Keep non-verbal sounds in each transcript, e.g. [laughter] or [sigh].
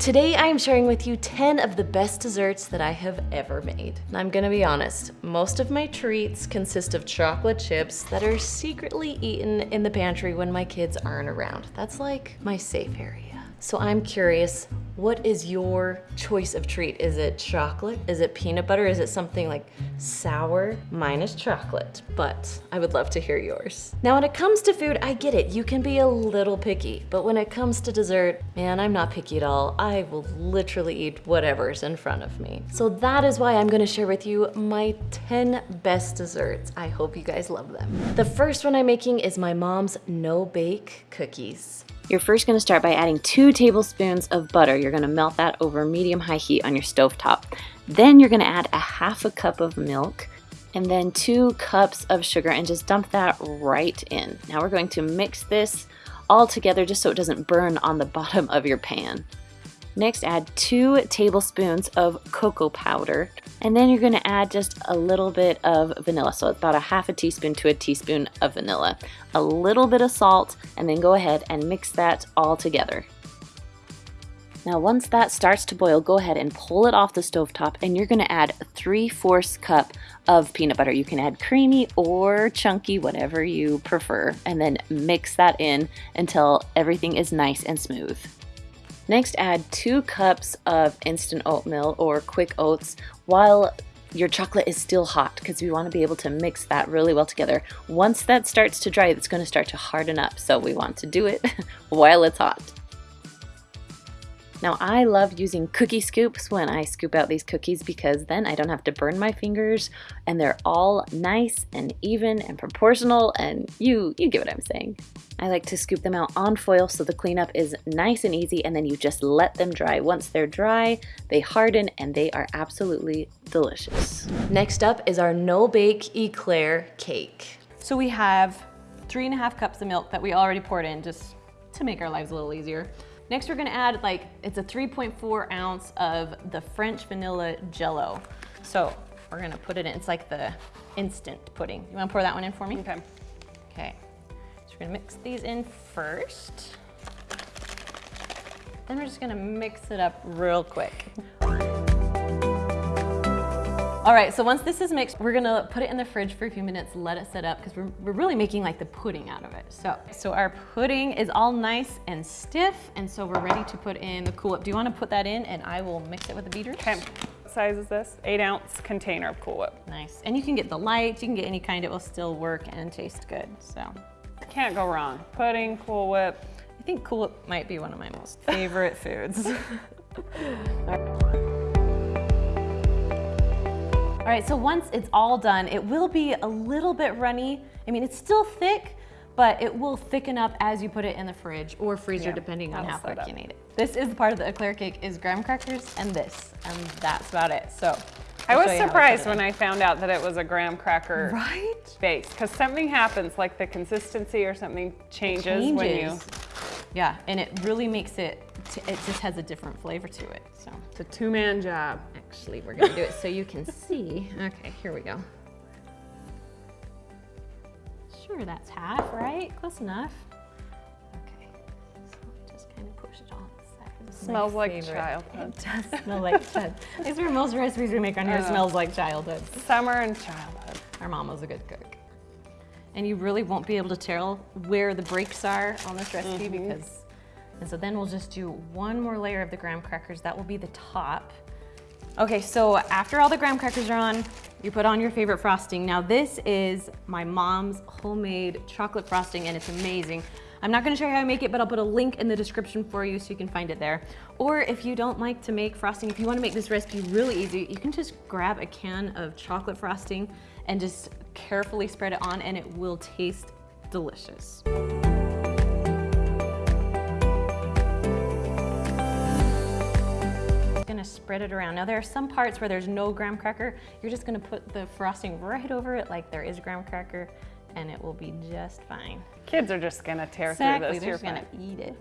Today I am sharing with you 10 of the best desserts that I have ever made. And I'm gonna be honest, most of my treats consist of chocolate chips that are secretly eaten in the pantry when my kids aren't around. That's like my safe area. So I'm curious, what is your choice of treat? Is it chocolate? Is it peanut butter? Is it something like sour? Mine is chocolate, but I would love to hear yours. Now when it comes to food, I get it. You can be a little picky, but when it comes to dessert, man, I'm not picky at all. I will literally eat whatever's in front of me. So that is why I'm gonna share with you my 10 best desserts. I hope you guys love them. The first one I'm making is my mom's no-bake cookies. You're first gonna start by adding two tablespoons of butter. You're gonna melt that over medium-high heat on your stove top. Then you're gonna add a half a cup of milk and then two cups of sugar and just dump that right in. Now we're going to mix this all together just so it doesn't burn on the [laughs] bottom of your pan. Next, add two tablespoons of cocoa powder, and then you're gonna add just a little bit of vanilla. So about a half a teaspoon to a teaspoon of vanilla, a little bit of salt, and then go ahead and mix that all together. Now once that starts to boil, go ahead and pull it off the stove top, and you're gonna add 3 fourths cup of peanut butter. You can add creamy or chunky, whatever you prefer, and then mix that in until everything is nice and smooth. Next, add two cups of instant oatmeal or quick oats while your chocolate is still hot because we want to be able to mix that really well together. Once that starts to dry, it's going to start to harden up. So we want to do it [laughs] while it's hot. Now I love using cookie scoops when I scoop out these cookies because then I don't have to burn my fingers and they're all nice and even and proportional and you, you get what I'm saying. I like to scoop them out on foil so the cleanup is nice and easy and then you just let them dry. Once they're dry, they harden and they are absolutely delicious. Next up is our no-bake eclair cake. So we have three and a half cups of milk that we already poured in just to make our lives a little easier. Next, we're gonna add like, it's a 3.4 ounce of the French vanilla jello. So we're gonna put it in, it's like the instant pudding. You wanna pour that one in for me? Okay. Okay, so we're gonna mix these in first. Then we're just gonna mix it up real quick. All right, so once this is mixed, we're gonna put it in the fridge for a few minutes, let it set up, because we're, we're really making like the pudding out of it. So, so our pudding is all nice and stiff, and so we're ready to put in the Cool Whip. Do you wanna put that in and I will mix it with the beater? Okay. What size is this? Eight ounce container of Cool Whip. Nice, and you can get the light, you can get any kind, it will still work and taste good, so. Can't go wrong. Pudding, Cool Whip. I think Cool Whip might be one of my most favorite foods. [laughs] [laughs] All right, so once it's all done, it will be a little bit runny. I mean, it's still thick, but it will thicken up as you put it in the fridge or freezer, Yeah, depending on how quick up. you need it. This is the part of the eclair cake is graham crackers and this, and that's about it. So I I'll was how put surprised when. I found out that it was a graham cracker Right? base because something happens, like the consistency or something changes, when you. Yeah, and it really makes it, it just has a different flavor to it, so. It's a two-man job. Actually, we're gonna do it so you can see. Okay, here we go. Sure, that's half, right? Close enough. Okay, so just kind of push it on the side. This is my Smells like favorite. childhood. It does smell like childhood. I swear most recipes we make on here I know. smells like childhood. Summer and childhood. Our mom was a good cook. And you really won't be able to tell where the breaks are on this recipe mm-hmm. because, and so then we'll just do one more layer of the graham crackers. That will be the top. Okay, so after all the graham crackers are on, you put on your favorite frosting. Now this is my mom's homemade chocolate frosting and it's amazing. I'm not gonna show you how I make it, but I'll put a link in the description for you so you can find it there. Or if you don't like to make frosting, if you wanna make this recipe really easy, you can just grab a can of chocolate frosting and just carefully spread it on and it will taste delicious. Gonna spread it around. Now there are some parts where there's no graham cracker. You're just gonna put the frosting right over it like there is graham cracker and it will be just fine. Kids are just gonna tear Exactly, through this. they're You're just gonna eat it.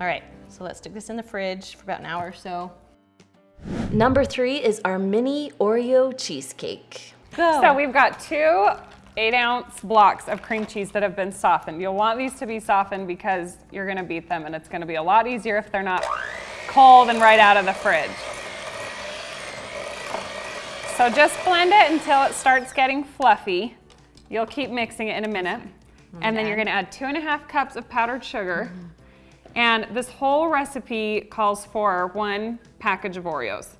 All right, so let's stick this in the fridge for about an hour or so. Number three is our mini Oreo cheesecake. Go. So we've got two eight ounce blocks of cream cheese that have been softened. You'll want these to be softened because you're gonna beat them and it's gonna be a lot easier if they're not cold and right out of the fridge. So just blend it until it starts getting fluffy. You'll keep mixing it in a minute. And then you're gonna add two and a half cups of powdered sugar. And this whole recipe calls for one package of Oreos.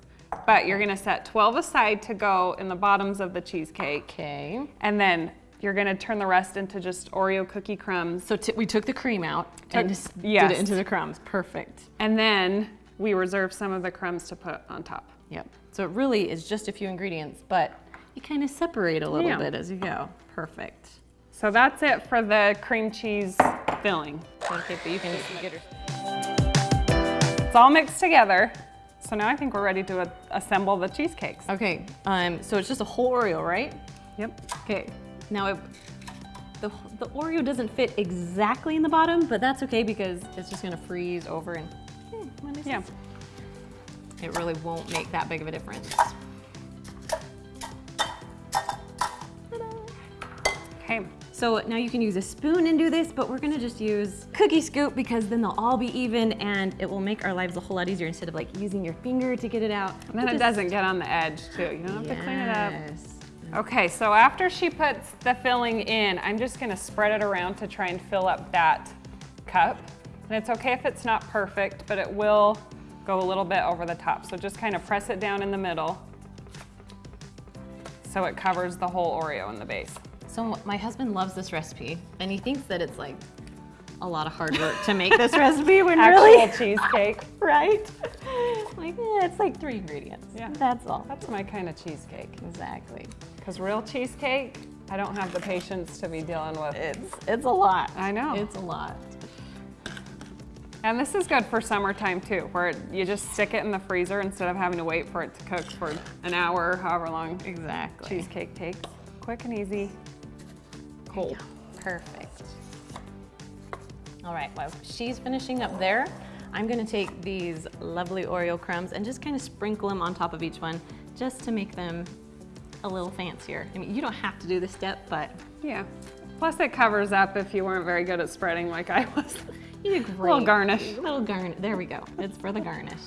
But you're gonna set 12 aside to go in the bottoms of the cheesecake. Okay. And then you're gonna turn the rest into just Oreo cookie crumbs. So t- we took the cream out and just yes. did it into the crumbs. Perfect. And then we reserve some of the crumbs to put on top. Yep. So it really is just a few ingredients, but you kind of separate a little Yeah. bit as you go. Perfect. So that's it for the cream cheese filling. Okay, but you can get her. It's all mixed together. So now I think we're ready to assemble the cheesecakes. Okay. Um. So it's just a whole Oreo, right? Yep. Okay. Now it, the the Oreo doesn't fit exactly in the bottom, but that's okay because it's just gonna freeze over and. Hmm, Yeah. Sense. It really won't make that big of a difference. Okay. So now you can use a spoon and do this, but we're gonna just use cookie scoop because then they'll all be even and it will make our lives a whole lot easier instead of like using your finger to get it out. And then it doesn't get on the edge too. You don't have to clean it up. Yes. Okay, so after she puts the filling in, I'm just gonna spread it around to try and fill up that cup. And it's okay if it's not perfect, but it will go a little bit over the top. So just kind of press it down in the middle so it covers the whole Oreo in the base. So my husband loves this recipe and he thinks that it's like a lot of hard work to make this [laughs] recipe when Actual really, [laughs] cheesecake. right? Like, eh, it's like three ingredients. Yeah. That's all. That's my kind of cheesecake. Exactly. Because real cheesecake, I don't have the patience to be dealing with. It's, it's a lot. I know. It's a lot. And this is good for summertime too, where you just stick it in the freezer instead of having to wait for it to cook for an hour, or however long Exactly. cheesecake takes. Quick and easy. Cold. Perfect. All right, while she's finishing up there, I'm gonna take these lovely Oreo crumbs and just kind of sprinkle them on top of each one just to make them a little fancier. I mean, you don't have to do this step, but Yeah. Plus it covers up if you weren't very good at spreading like I was. [laughs] you did great. Little garnish. Little garnish. There we go. It's for the garnish.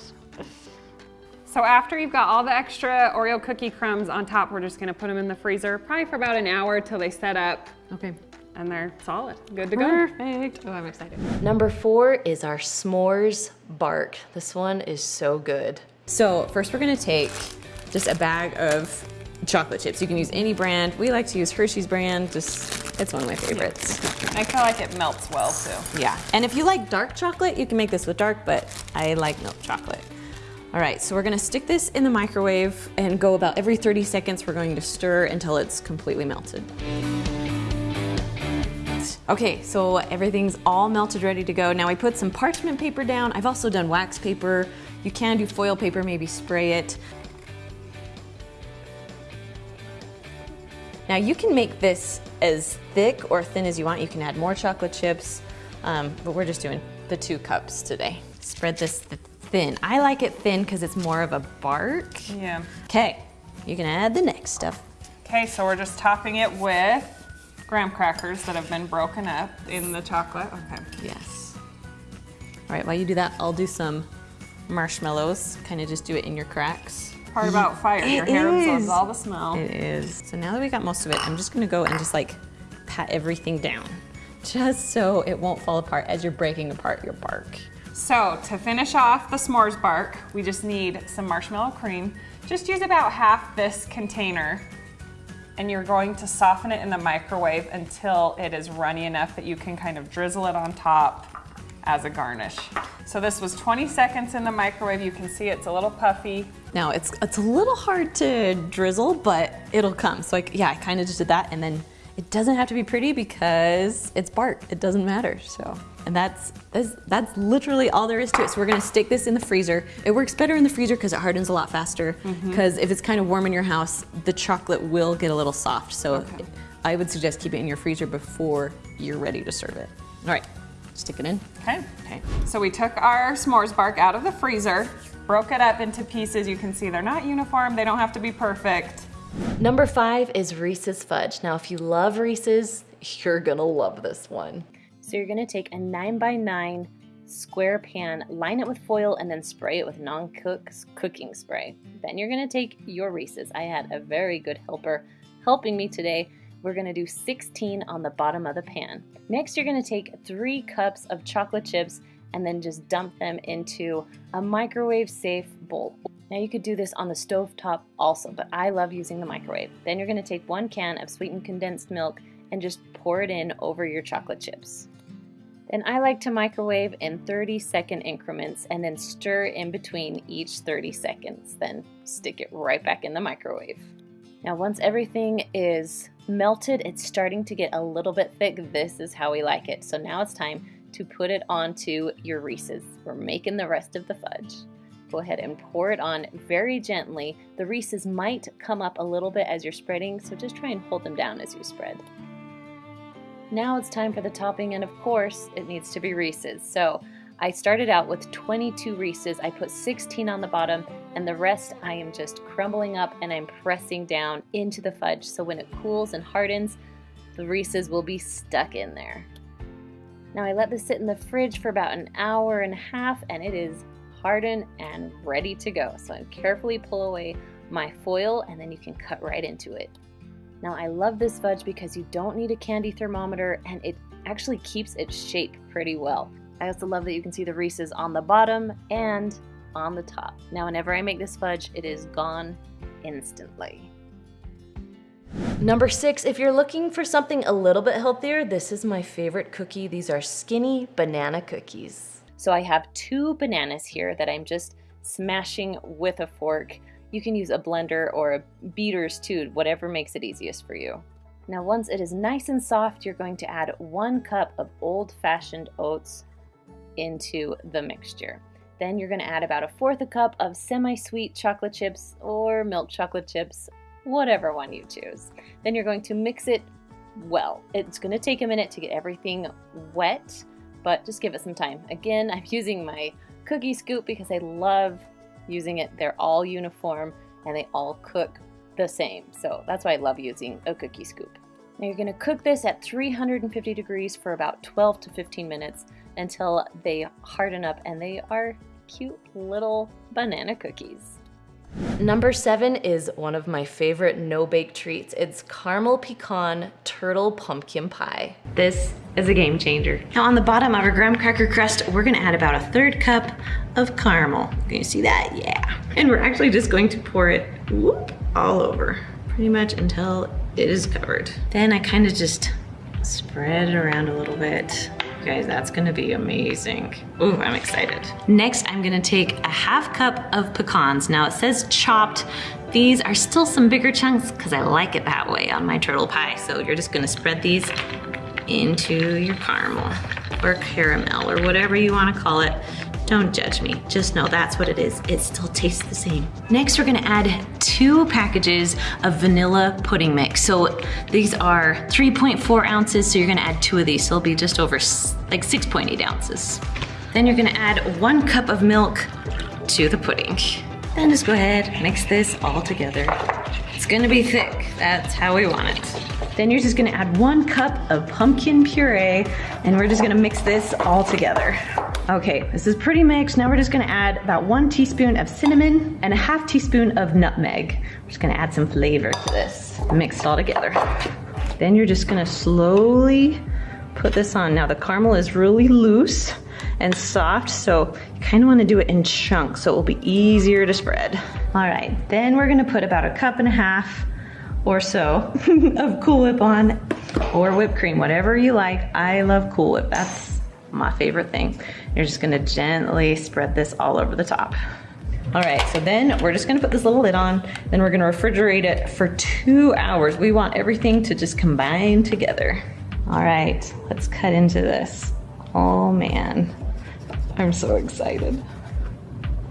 So after you've got all the extra Oreo cookie crumbs on top, we're just gonna put them in the freezer, probably for about an hour till they set up Okay. and they're solid, good to go. Perfect. Oh, I'm excited. Number four is our s'mores bark. This one is so good. So first we're gonna take just a bag of chocolate chips. You can use any brand. We like to use Hershey's brand. Just, it's one of my favorites. I feel like it melts well too. Yeah, and if you like dark chocolate, you can make this with dark, but I like milk chocolate. All right, so we're gonna stick this in the microwave and go about every 30 seconds. We're going to stir until it's completely melted. Okay, so everything's all melted, ready to go. Now I put some parchment paper down. I've also done wax paper. You can do foil paper, maybe spray it. Now you can make this as thick or thin as you want. You can add more chocolate chips, um, but we're just doing the two cups today. Spread this th- thin. I like it thin because it's more of a bark. Yeah. Okay, you can add the next stuff. Okay, so we're just topping it with graham crackers that have been broken up in the chocolate. Okay. Yes. All right, while you do that, I'll do some marshmallows. Kind of just do it in your cracks. Part about fire. Your It hair absorbs all the smell. It is. So now that we got most of it, I'm just gonna go and just like pat everything down. Just so it won't fall apart as you're breaking apart your bark. So to finish off the s'mores bark, we just need some marshmallow cream. Just use about half this container and you're going to soften it in the microwave until it is runny enough that you can kind of drizzle it on top as a garnish. So this was 20 seconds in the microwave. You can see it's a little puffy. Now it's it's a little hard to drizzle, but it'll come. So like yeah, I kind of just did that, and then it doesn't have to be pretty because it's bark. It doesn't matter. So and that's that's that's literally all there is to it. So we're gonna stick this in the freezer. It works better in the freezer because it hardens a lot faster. Mm-hmm. Because if it's kind of warm in your house, the chocolate will get a little soft. So I would suggest keep it in your freezer before you're ready to serve it. All right, stick it in. Okay. Okay. So we took our s'mores bark out of the freezer, broke it up into pieces. You can see they're not uniform. They don't have to be perfect. Number five is Reese's Fudge. Now, if you love Reese's, you're gonna love this one. So you're gonna take a nine by nine square pan, line it with foil, and then spray it with non-cook cooking spray. Then you're gonna take your Reese's. I had a very good helper helping me today. We're gonna do 16 on the bottom of the pan. Next, you're gonna take three cups of chocolate chips and then just dump them into a microwave safe bowl. Now you could do this on the stove top also, but I love using the microwave. Then you're gonna take one can of sweetened condensed milk and just pour it in over your chocolate chips. Then I like to microwave in 30 second increments and then stir in between each 30 seconds, then stick it right back in the microwave. Now once everything is melted, it's starting to get a little bit thick. This is how we like it. So now it's time to put it onto your Reese's. We're making the rest of the fudge. Go ahead and pour it on very gently. The Reese's might come up a little bit as you're spreading, so just try and hold them down as you spread. Now it's time for the topping, and of course, it needs to be Reese's. So I started out with 22 Reese's. I put 16 on the bottom, and the rest I am just crumbling up and I'm pressing down into the fudge. So when it cools and hardens, the Reese's will be stuck in there. Now I let this sit in the fridge for about an hour and a half, and it is hardened and ready to go. So I carefully pull away my foil, and then you can cut right into it. Now I love this fudge because you don't need a candy thermometer and it actually keeps its shape pretty well. I also love that you can see the Reese's on the bottom and on the top. Now whenever I make this fudge, it is gone instantly. Number six, if you're looking for something a little bit healthier, this is my favorite cookie. These are skinny banana cookies. So I have two bananas here that I'm just smashing with a fork. You can use a blender or a beater's too, whatever makes it easiest for you. Now once it is nice and soft, you're going to add one cup of old-fashioned oats into the mixture. Then you're going to add about a fourth a cup of semi-sweet chocolate chips or milk chocolate chips, whatever one you choose. Then you're going to mix it well. It's going to take a minute to get everything wet, but just give it some time. Again, [laughs] I'm using my cookie scoop because I love using it. They're all uniform and they all cook the same. So that's why I love using a cookie scoop. Now you're gonna cook this at 350 degrees for about 12 to 15 minutes until they harden up and they are cute little banana cookies. Number seven is one of my favorite no-bake treats. It's caramel pecan turtle pumpkin pie. This is a game changer. Now on the bottom of our graham cracker crust, we're gonna add about a third cup of caramel. Can you see that? Yeah. And we're actually just going to pour it whoop, all over, pretty much until it is covered. Then I kind of just spread it around a little bit guys, that's gonna be amazing. Ooh, I'm excited. Next, I'm gonna take a half cup of pecans. Now it says chopped. These are still some bigger chunks because I like it that way on my turtle pie. So you're just gonna spread these into your caramel or caramel or whatever you wanna call it. Don't judge me, just know that's what it is. It still tastes the same. Next, we're gonna add two packages of vanilla pudding mix. So these are 3.4 ounces, so you're gonna add two of these. So it'll be just over like 6.8 ounces. Then you're gonna add one cup of milk to the pudding. Then just go ahead, and mix this all together. It's gonna be thick, that's how we want it. Then you're just gonna add one cup of pumpkin puree and we're just gonna mix this all together. Okay, this is pretty mixed. Now we're just gonna add about one teaspoon of cinnamon and a half teaspoon of nutmeg. We're just gonna add some flavor to this. Mix it all together. Then you're just gonna slowly put this on. Now the caramel is really loose and soft, so you kinda wanna do it in chunks so it will be easier to spread. All right, then we're gonna put about a cup and a half or so [laughs] of Cool Whip on or whipped cream, whatever you like. I love Cool Whip, that's my favorite thing. You're just gonna gently spread this all over the top. All right, so then we're just gonna put this little lid on, then we're gonna refrigerate it for two hours. We want everything to just combine together. All right, let's cut into this. Oh man, I'm so excited.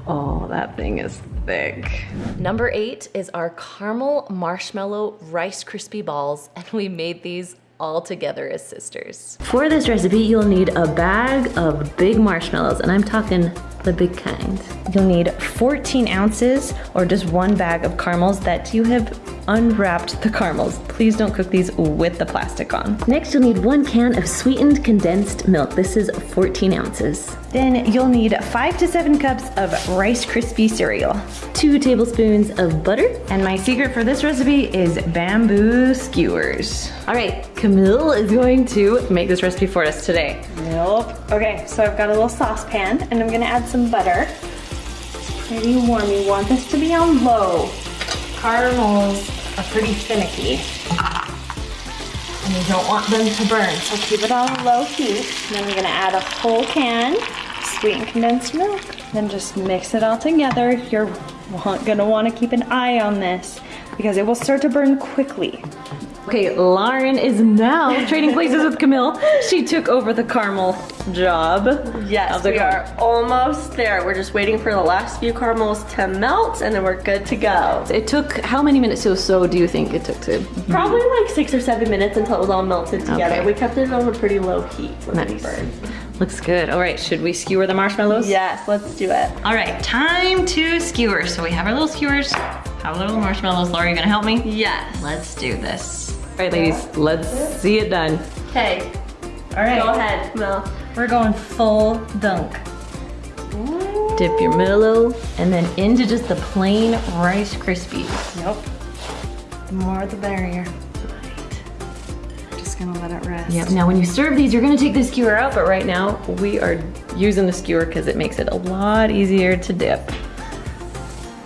Oh, that thing is thick. Number eight is our caramel marshmallow Rice Krispie balls, and we made these all together as sisters. For this recipe, you'll need a bag of big marshmallows, and I'm talking the big kind. You'll need 14 ounces or just one bag of caramels that you have unwrapped the caramels. Please don't cook these with the plastic on. Next, you'll need one can of sweetened condensed milk. This is 14 ounces. Then you'll need five to seven cups of Rice Krispie cereal, two tablespoons of butter, and my secret for this recipe is bamboo skewers. All right, Camille is going to make this recipe for us today. Nope. Okay, so I've got a little saucepan and I'm gonna add some butter. It's pretty warm. You want this to be on low. Caramels are pretty finicky. And you don't want them to burn, so keep it on low heat. And then we're gonna add a whole can sweetened condensed milk. Then just mix it all together. You're gonna wanna keep an eye on this because it will start to burn quickly. Okay, Lauren is now [laughs] trading places with Camille. She took over the caramel job. Yes, we are almost there. We're just waiting for the last few caramels to melt and then we're good to go. It took how many minutes or so do you think it took to? Probably like six or seven minutes until it was all melted together. Okay. We kept it on a pretty low heat Nice. Looks good. All right, should we skewer the marshmallows? Yes, let's do it. All right, time to skewer. So we have our little skewers, have a little marshmallows. Laura, you gonna help me? Yes. Let's do this. All right, ladies, let's see it done. Okay, All right, go ahead, Mel. we're going full dunk. Dip your Milo and then into just the plain Rice Krispies. Yep. The more the merrier. Just gonna let it rest. Yep, now when you serve these, you're gonna take the skewer out, but right now we are using the skewer because it makes it a lot easier to dip.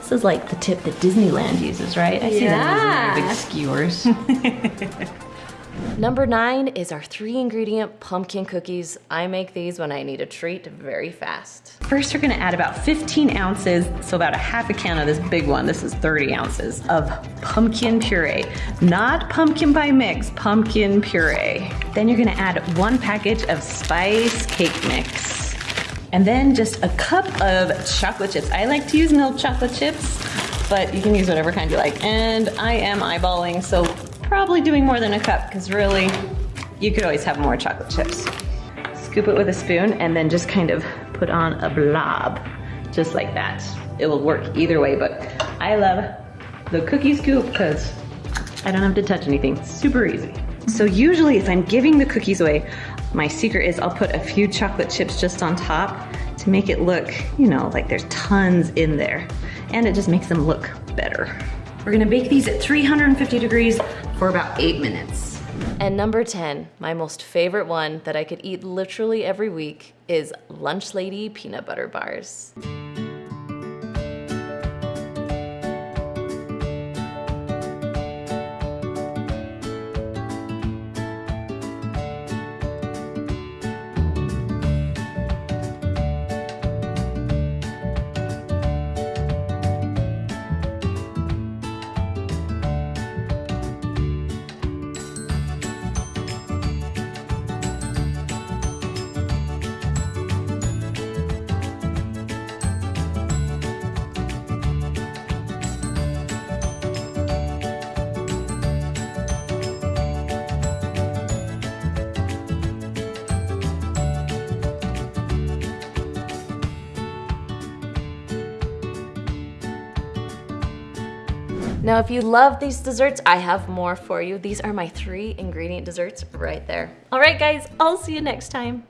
This is like the tip that Disneyland uses, right? I see them using their big skewers. [laughs] Number nine is our three ingredient pumpkin cookies. I make these when I need a treat very fast. First, you're gonna add about 15 ounces, so about a half a can of this big one, this is 30 ounces, of pumpkin puree. Not pumpkin pie mix, pumpkin puree. Then you're gonna add one package of spice cake mix. And then just a cup of chocolate chips. I like to use milk chocolate chips, but you can use whatever kind you like. And I am eyeballing, so probably doing more than a cup, because really, you could always have more chocolate chips. Scoop it with a spoon and then just kind of put on a blob, just like that. It will work either way, but I love the cookie scoop because I don't have to touch anything. Super easy. So usually if I'm giving the cookies away, my secret is I'll put a few chocolate chips just on top to make it look, you know, like there's tons in there. And it just makes them look better. We're gonna bake these at 350 degrees for about eight minutes. And number 10, my most favorite one that I could eat literally every week is Lunch Lady peanut butter bars. Now, if you love these desserts, I have more for you. These are my three ingredient desserts right there. All right, guys, I'll see you next time.